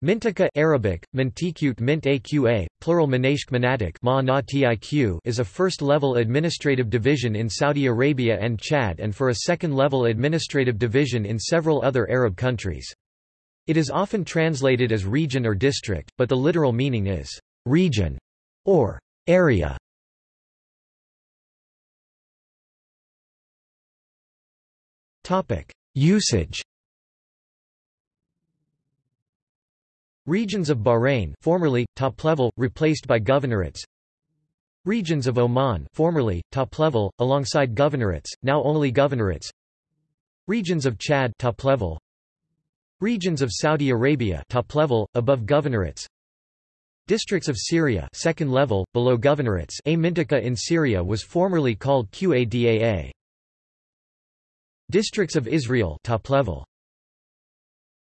Mintaqah Arabic, Mint Aqa, plural Manatiq ma is a first-level administrative division in Saudi Arabia and Chad and for a second-level administrative division in several other Arab countries. It is often translated as region or district, but the literal meaning is region or area. Usage Regions of Bahrain formerly, top level, replaced by governorates. Regions of Oman formerly, top level, alongside governorates, now only governorates. Regions of Chad top level, Regions of Saudi Arabia top level, above governorates. Districts of Syria second level, below governorates. A Mintaqah in Syria was formerly called Qadaa. Districts of Israel top level